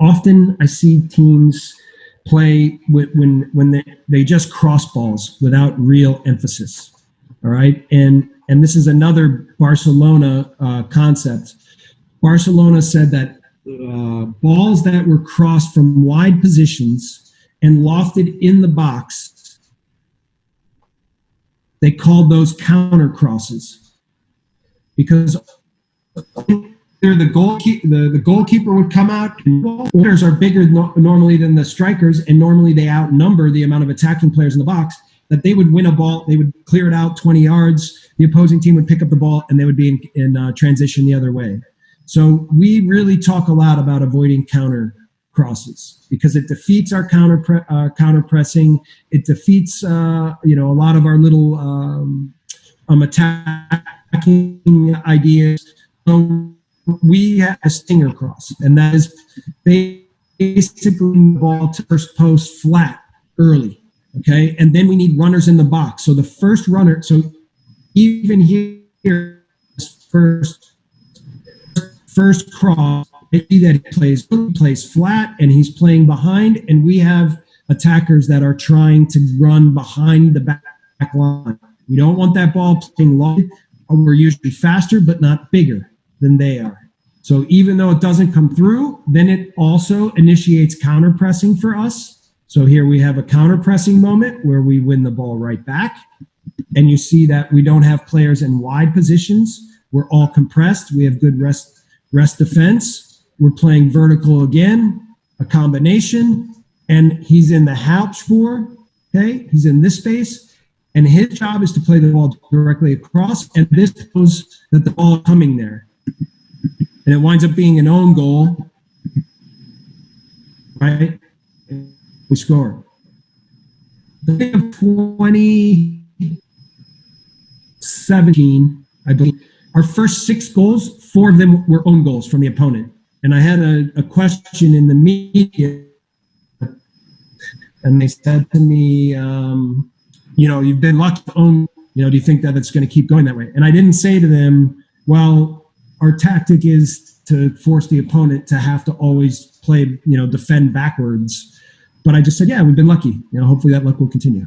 often I see teams play when when they, they just cross balls without real emphasis. All right, and and this is another Barcelona uh, concept. Barcelona said that uh, balls that were crossed from wide positions and lofted in the box, they called those counter crosses because the goalkeeper the, the goalkeeper would come out. And are bigger no, normally than the strikers and normally they outnumber the amount of attacking players in the box. That they would win a ball they would clear it out 20 yards the opposing team would pick up the ball and they would be in, in uh, transition the other way. So we really talk a lot about avoiding counter crosses because it defeats our counter pre- uh, counter pressing. It defeats uh, you know a lot of our little um, um attacking ideas we have a stinger cross, and that is basically the ball to first post flat early. Okay, and then we need runners in the box. So the first runner, so even here, first first cross, maybe that he plays he plays flat and he's playing behind, and we have attackers that are trying to run behind the back line. We don't want that ball playing long. We're usually faster, but not bigger than they are. So even though it doesn't come through, then it also initiates counter pressing for us. So here we have a counter pressing moment where we win the ball right back. And you see that we don't have players in wide positions. We're all compressed. We have good rest, rest defense. We're playing vertical again, a combination. And he's in the Halbspur. Okay. He's in this space. And his job is to play the ball directly across. And this shows that the ball coming there and it winds up being an own goal, right? We score. The of 2017, I believe, our first six goals, four of them were own goals from the opponent. And I had a, a question in the media, and they said to me, um, you know, you've been lucky to own, you know, do you think that it's going to keep going that way? And I didn't say to them, well, our tactic is to force the opponent to have to always play, you know, defend backwards. But I just said, yeah, we've been lucky. You know, hopefully that luck will continue.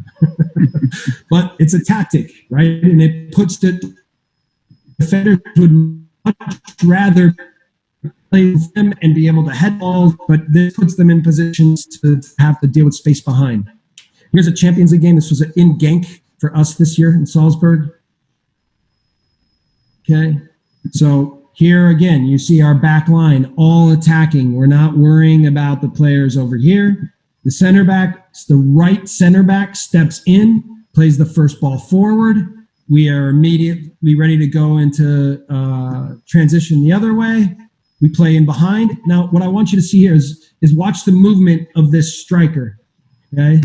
but it's a tactic, right? And it puts the defenders would much rather play them and be able to head balls, but this puts them in positions to have to deal with space behind. Here's a Champions League game. This was in Genk for us this year in Salzburg. Okay, so here again, you see our back line all attacking. We're not worrying about the players over here. The center back, the right center back steps in, plays the first ball forward. We are immediately ready to go into uh, transition the other way. We play in behind. Now, what I want you to see here is, is watch the movement of this striker. Okay.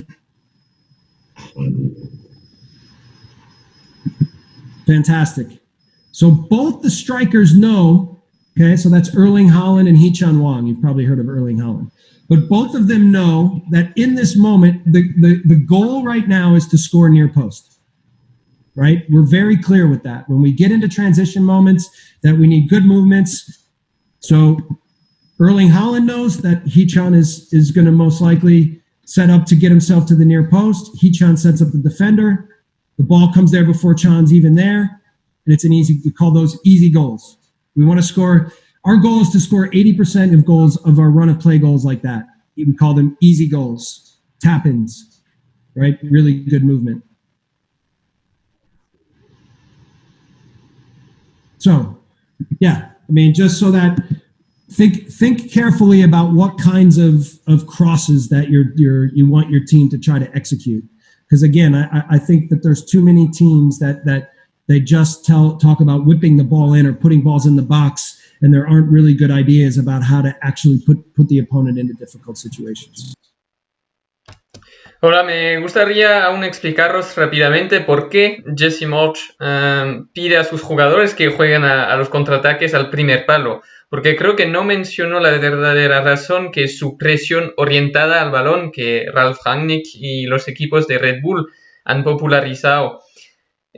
Fantastic. So both the strikers know, okay, so that's Erling Haaland and Hee-chan Hwang. You've probably heard of Erling Haaland. But both of them know that in this moment, the, the, the goal right now is to score near post. Right? We're very clear with that. When we get into transition moments, that we need good movements. So Erling Haaland knows that Hee-chan is, is going to most likely set up to get himself to the near post. Hee-chan sets up the defender. The ball comes there before Chan's even there and it's an easy, we call those easy goals. We want to score, our goal is to score 80% of goals of our run of play goals like that. We call them easy goals, tap ins, right? Really good movement. So, yeah, I mean, just so that think think carefully about what kinds of, of crosses that you're, you're you want your team to try to execute. Because again, I, I think that there's too many teams that that they just tell talk about whipping the ball in or putting balls in the box, and there aren't really good ideas about how to actually put put the opponent into difficult situations. Ahora me gustaría aún explicaros rápidamente por qué Jesse March um, pide a sus jugadores que jueguen a, a, los contraataques al primer palo, porque creo que no mencionó la verdadera razón que su presión orientada al balón que Ralf Rangnick y los equipos de Red Bull han popularizado.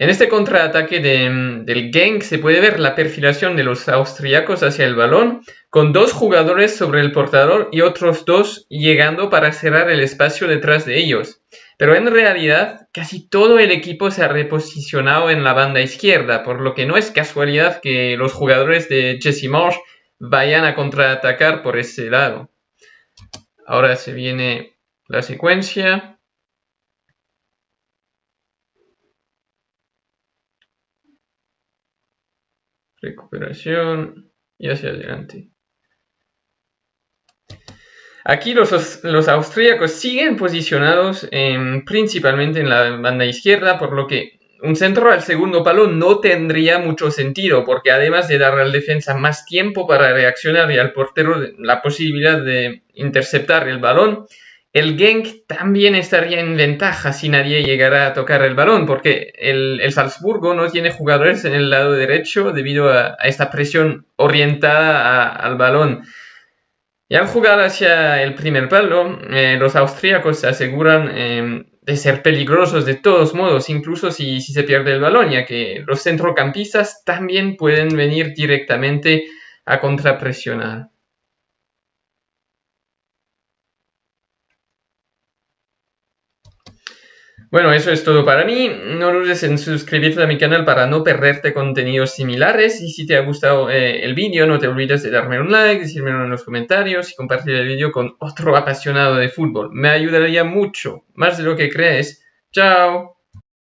En este contraataque del Genk se puede ver la perfilación de los austríacos hacia el balón, con dos jugadores sobre el portador y otros dos llegando para cerrar el espacio detrás de ellos. Pero en realidad casi todo el equipo se ha reposicionado en la banda izquierda, por lo que no es casualidad que los jugadores de Jesse Marsh vayan a contraatacar por ese lado. Ahora se viene la secuencia. Recuperación y hacia adelante. Aquí los, los austríacos siguen posicionados principalmente en la banda izquierda, por lo que un centro al segundo palo no tendría mucho sentido, porque además de dar al defensa más tiempo para reaccionar y al portero la posibilidad de interceptar el balón, el Genk también estaría en ventaja si nadie llegara a tocar el balón, porque el, Salzburgo no tiene jugadores en el lado derecho debido a, esta presión orientada al balón. Y al jugar hacia el primer palo, eh, los austríacos se aseguran em, de ser peligrosos de todos modos, incluso si, si se pierde el balón, ya que los centrocampistas también pueden venir directamente a contrapresionar. Bueno, eso es todo para mí. No dudes en suscribirte a mi canal para no perderte contenidos similares. Y si te ha gustado eh, el vídeo, no te olvides de darme un like, decírmelo en los comentarios y compartir el vídeo con otro apasionado de fútbol. Me ayudaría mucho, más de lo que crees. ¡Chao!